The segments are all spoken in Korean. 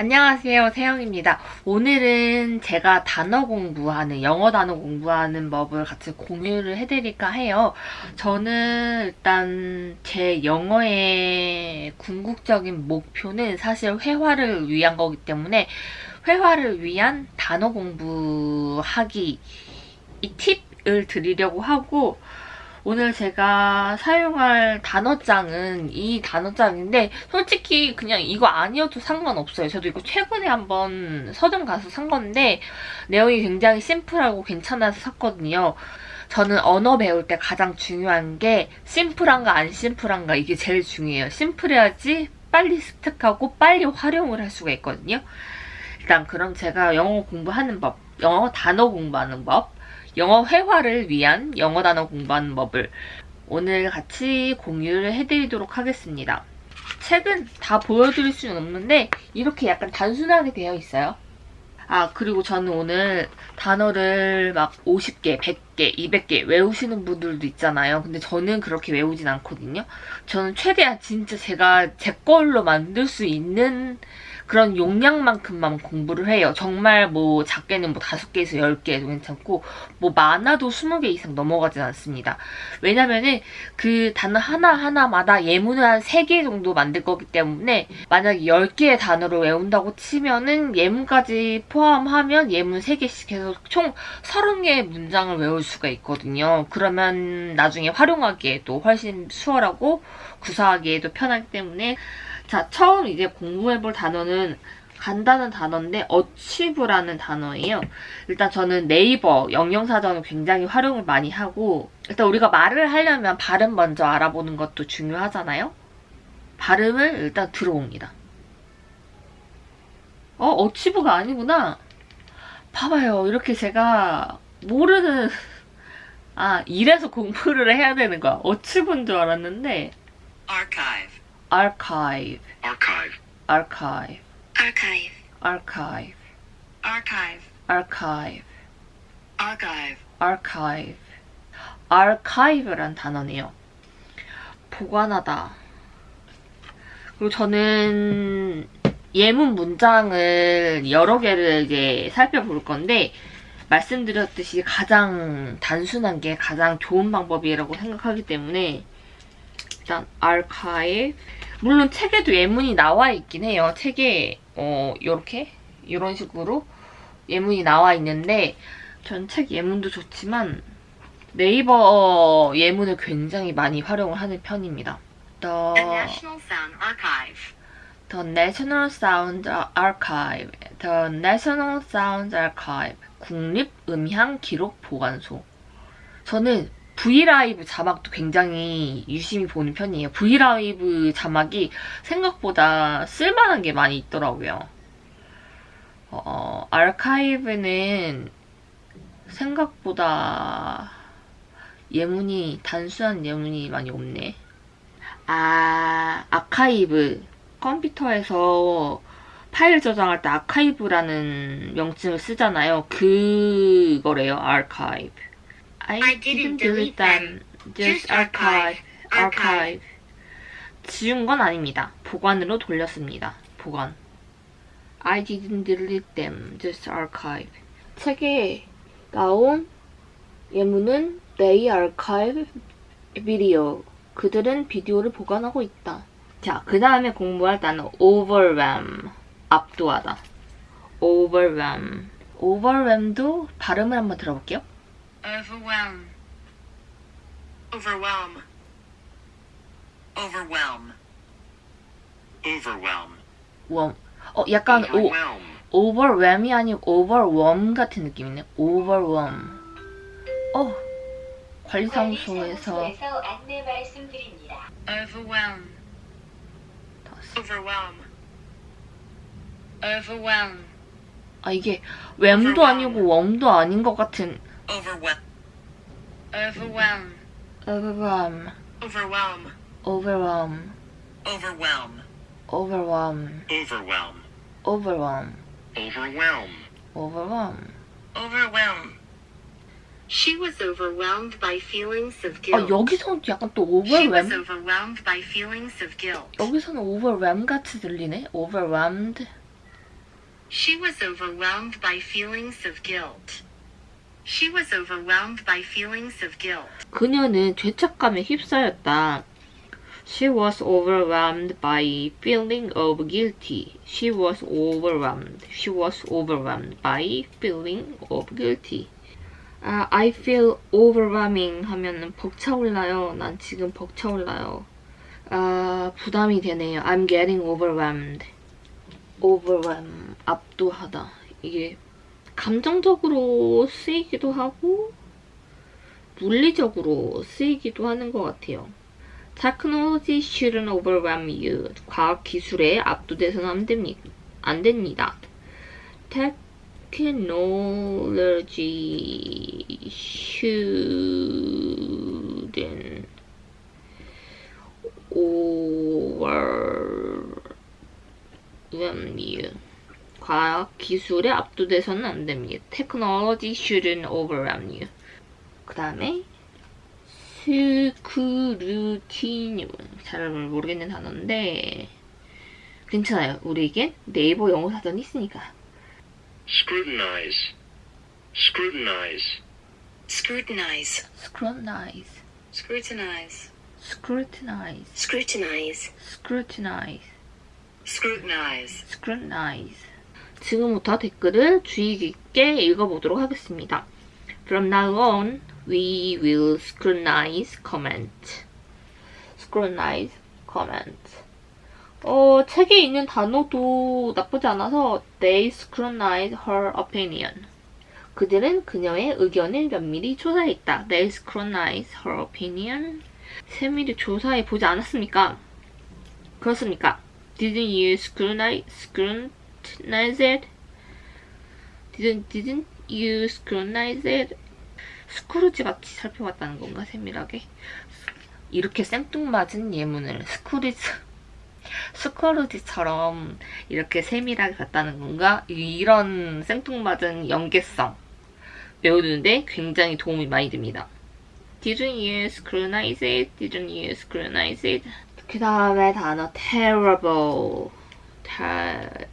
안녕하세요 세영입니다. 오늘은 제가 단어 공부하는 영어 단어 공부하는 법을 같이 공유를 해드릴까 해요. 저는 일단 제 영어의 궁극적인 목표는 사실 회화를 위한 거기 때문에 회화를 위한 단어 공부하기 이 팁을 드리려고 하고 오늘 제가 사용할 단어장은 이 단어장인데 솔직히 그냥 이거 아니어도 상관없어요. 저도 이거 최근에 한번 서점 가서 산 건데 내용이 굉장히 심플하고 괜찮아서 샀거든요. 저는 언어 배울 때 가장 중요한 게 심플한가 안 심플한가 이게 제일 중요해요. 심플해야지 빨리 습득하고 빨리 활용을 할 수가 있거든요. 일단 그럼 제가 영어 공부하는 법, 영어 단어 공부하는 법 영어 회화를 위한 영어 단어 공부하는 법을 오늘 같이 공유를 해드리도록 하겠습니다. 책은 다 보여드릴 수는 없는데 이렇게 약간 단순하게 되어 있어요. 아 그리고 저는 오늘 단어를 막 50개, 100개, 200개 외우시는 분들도 있잖아요. 근데 저는 그렇게 외우진 않거든요. 저는 최대한 진짜 제가 제 걸로 만들 수 있는 그런 용량만큼만 공부를 해요. 정말 뭐 작게는 뭐 5개에서 10개도 괜찮고 뭐 많아도 20개 이상 넘어가진 않습니다. 왜냐면은 그 단어 하나하나마다 예문을 한 3개 정도 만들 거기 때문에 만약에 10개의 단어를 외운다고 치면은 예문까지 포함하면 예문 3개씩 해서 총 30개의 문장을 외울 수가 있거든요. 그러면 나중에 활용하기에도 훨씬 수월하고 구사하기에도 편하기 때문에 자, 처음 이제 공부해볼 단어는 간단한 단어인데 어치브라는 단어예요. 일단 저는 네이버 영영사전을 굉장히 활용을 많이 하고 일단 우리가 말을 하려면 발음 먼저 알아보는 것도 중요하잖아요. 발음을 일단 들어옵니다. 어? 어치브가 아니구나. 봐봐요. 이렇게 제가 모르는 아 이래서 공부를 해야 되는 거야. 어치브인 줄 알았는데 Archive. archive, Archive. archive, archive, archive, archive, archive, Archive. archive, archive란 단어네요. 보관하다. 그리고 저는 예문 문장을 여러 개를 이제 살펴볼 건데 말씀드렸듯이 가장 단순한 게 가장 좋은 방법이라고 생각하기 때문에 일단 archive 물론 책에도 예문이 나와 있긴 해요. 책에 어 이렇게 이런 식으로 예문이 나와 있는데 전 책 예문도 좋지만 네이버 예문을 굉장히 많이 활용을 하는 편입니다. Archive, the National Sound Archive, the National Sound Archive, 국립음향기록보관소. 저는 브이라이브 자막도 굉장히 유심히 보는 편이에요. 브이라이브 자막이 생각보다 쓸만한 게 많이 있더라고요. 어, 아카이브는 생각보다 예문이 단순한 예문이 많이 없네. 아, 아카이브. 컴퓨터에서 파일 저장할 때 아카이브라는 명칭을 쓰잖아요. 그거래요, 아카이브. I, didn't delete them. Just archive. archive. 지운 건 아닙니다. 보관으로 돌렸습니다. 보관. I didn't delete them. Just archive. 책에 나온 예문은 They archive video. 그들은 비디오를 보관하고 있다. 자, 그 다음에 공부할 단어 overwhelm. 압도하다. overwhelm. overwhelm도 발음을 한번 들어볼게요. overwhelm, Overwhelm. Overwhelm. Overwhelm. 웜. 어, 약간 오, Overwhelm. overwhelm이 아니고 overwhelm 같은 느낌이네. overwhelm. 어, 관리사무소에서 안내 말씀드립니다. overwhelm. Overwhelm. overwhelm, 아, 이게 웸도 아니고 웜도 아닌 것 같은 Overwhelm. overwhelm, overwhelm, Overwhelm. overwhelm, Overwhelm. overwhelm, Overwhelm. overwhelm, Overwhelm. overwhelm. Overwhelm. She was overwhelmed by feelings of 아, guilt. 여기서는 약간 또 She was overwhelm? overwhelmed by feelings of guilt. 여기서는 overwhelm 같이 들리네? overwhelmed, She was overwhelmed by feelings of guilt. She was overwhelmed by feelings of guilt. 그녀는 죄책감에 휩싸였다. She was overwhelmed by feeling of guilty. She was overwhelmed. She was overwhelmed by feeling of guilty. 아, I feel overwhelming 하면은 벅차올라요. 난 지금 벅차올라요. 아, 부담이 되네요. I'm getting overwhelmed. overwhelm, 압도하다. 이게 감정적으로 쓰이기도 하고 물리적으로 쓰이기도 하는 것 같아요. Technology shouldn't overwhelm you. 과학 기술에 압도돼서는 안 됩니다. 안 됩니다. Technology shouldn't overwhelm you. 과학 기술에 압도돼서는 안 됩니다. Technology shouldn't overwhelm you. 그 다음에 스크루티늄 잘 모르겠는 단어인데 괜찮아요. 우리에겐 네이버 영어 사전이 있으니까. Scrutinize, scrutinize, Scrutinize. scrutinize, Scrutinize. scrutinize, Scrutinize. scrutinize, Scrutinize. scrutinize. 지금부터 댓글을 주의 깊게 읽어보도록 하겠습니다. From now on, we will scrutinize comment. scrutinize comment. 어, 책에 있는 단어도 나쁘지 않아서 they scrutinize her opinion. 그들은 그녀의 의견을 면밀히 조사했다. They scrutinize her opinion. 세밀히 조사해 보지 않았습니까? 그렇습니까? Didn't you scrutinize, scrutinize it? Didn't, didn't you scrutinize it? 스크루지 같이 살펴봤다는 건가, 세밀하게? 이렇게 생뚱맞은 예문을 스크루지, 스크루지처럼 이렇게 세밀하게 봤다는 건가? 이런 생뚱맞은 연계성 외우는데 굉장히 도움이 많이 됩니다. Didn't you scrutinize it? Didn't you scrutinize it? 그 다음에 단어 terrible. Ter-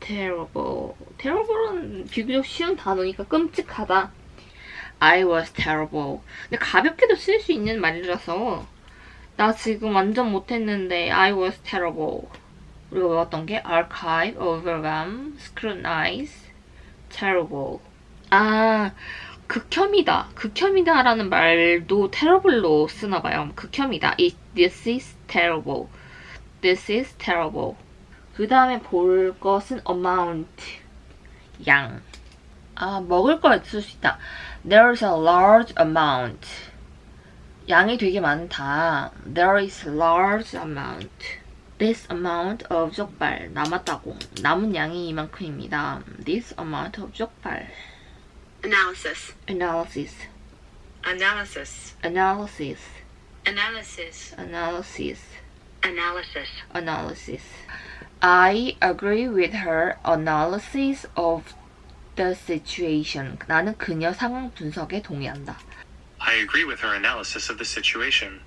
terrible. terrible은 비교적 쉬운 단어니까 끔찍하다. I was terrible. 근데 가볍게도 쓸 수 있는 말이라서 나 지금 완전 못했는데 I was terrible. 우리가 외웠던 게 archive, overwhelm, scrutinize, terrible. 아, 극혐이다. 극혐이다 라는 말도 terrible로 쓰나 봐요. 극혐이다. It, this is terrible. This is terrible. 그 다음에 볼 것은 amount. 양. 아, 먹을 걸쓸수 있다. There's a large amount. 양이 되게 많다. There is large amount. This amount of 족발 남았다고. 남은 양이 이만큼입니다. This amount of 족발. Analysis. Analysis. Analysis. Analysis. Analysis. Analysis. Analysis. Analysis. I agree with her analysis of the situation. 나는 그녀 상황 분석에 동의한다. I agree with her analysis of the situation.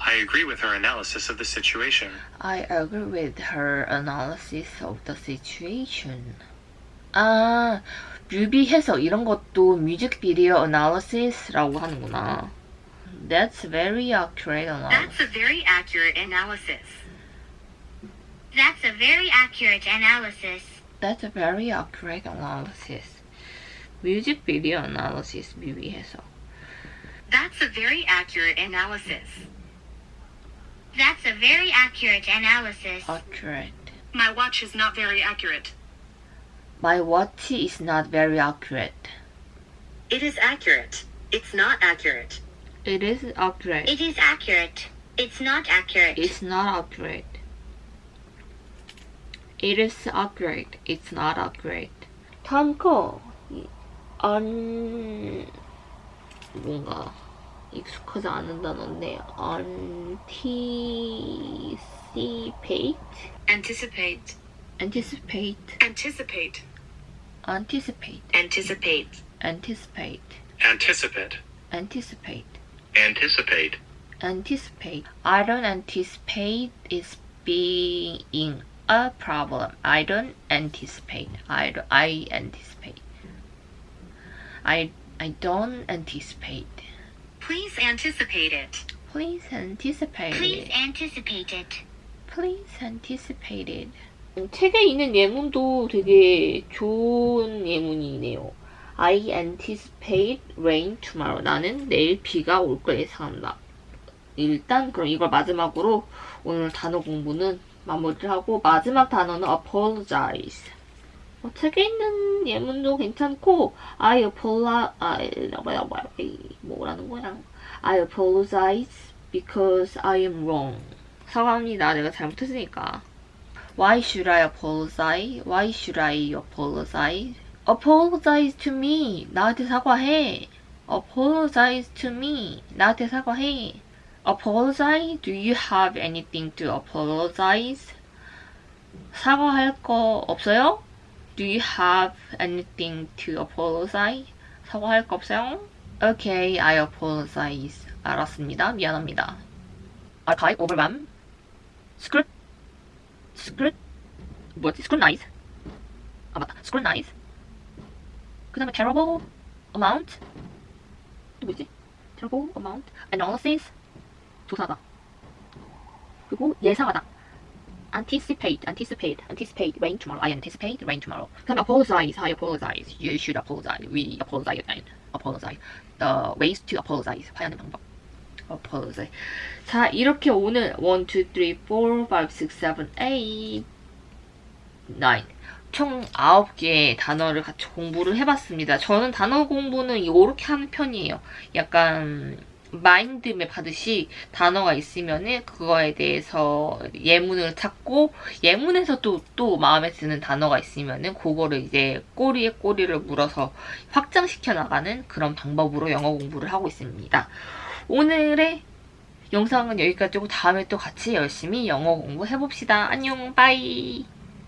I agree with her analysis of the situation. I agree with her analysis of the situation. 아, 뮤비 해석 이런 것도 뮤직비디오 analysis라고 하는구나. That's very accurate analysis. That's a very accurate analysis. That's a very accurate analysis. That's a very accurate analysis. 뮤직비디오 analysis 뮤비 해석. That's a very accurate analysis. That's a very accurate analysis. Accurate. My watch is not very accurate. My watch is not very accurate. It is accurate. It's not accurate. It is accurate. It is accurate. It's not accurate. It's not accurate. It is accurate. It's not accurate. 다음 거, 이- 안, 뭔가, 익숙하지 않은 단어인데, anticipate? Anticipate. anticipate, Anticipate. anticipate, Anticipate. anticipate, Anticipate. anticipate, Anticipate. anticipate. I don't anticipate it being a problem. I don't anticipate. I, don't- I anticipate. I, I don't anticipate. Please anticipate it. Please anticipate Please it. anticipate it. Please anticipate it. 책에 있는 예문도 되게 좋은 예문이네요. I anticipate rain tomorrow. 나는 내일 비가 올 걸 예상한다. 일단 그럼 이걸 마지막으로 오늘 단어 공부는 마무리를 하고 마지막 단어는 apologize. 어, 책에 있는 예문도 괜찮고 I apologize 뭐라는 거야? I apologize because I am wrong. 사과합니다. 내가 잘못했으니까. Why should I apologize? Why should I apologize? Apologize to me. 나한테 사과해. Apologize to me. 나한테 사과해. Apologize? Do you have anything to apologize? 사과할 거 없어요? Do you have anything to apologize? 사과할 거 없어요? Okay, I apologize. 알았습니다. 미안합니다. archive, overwhelm, scrut, scrut, 뭐지? scrutinize. 아 맞다, scrutinize. 그 다음에 terrible amount. 또 뭐지? terrible amount, analysis. 조사다. 그리고 예상하다. Anticipate, anticipate, anticipate rain tomorrow. I anticipate rain tomorrow. 그 다음에 apologize, I apologize. You should apologize. We apologize again. apologize. The ways to apologize. 화해하는 방법. apologize. 자, 이렇게 오늘 1, 2, 3, 4, 5, 6, 7, 8, 9. 총 9개의 단어를 같이 공부를 해봤습니다. 저는 단어 공부는 이렇게 하는 편이에요. 약간 마인드맵 하듯이 단어가 있으면은 그거에 대해서 예문을 찾고 예문에서 또, 또 마음에 드는 단어가 있으면은 그거를 이제 꼬리에 꼬리를 물어서 확장시켜 나가는 그런 방법으로 영어 공부를 하고 있습니다. 오늘의 영상은 여기까지고 다음에 또 같이 열심히 영어 공부해봅시다. 안녕, 빠이!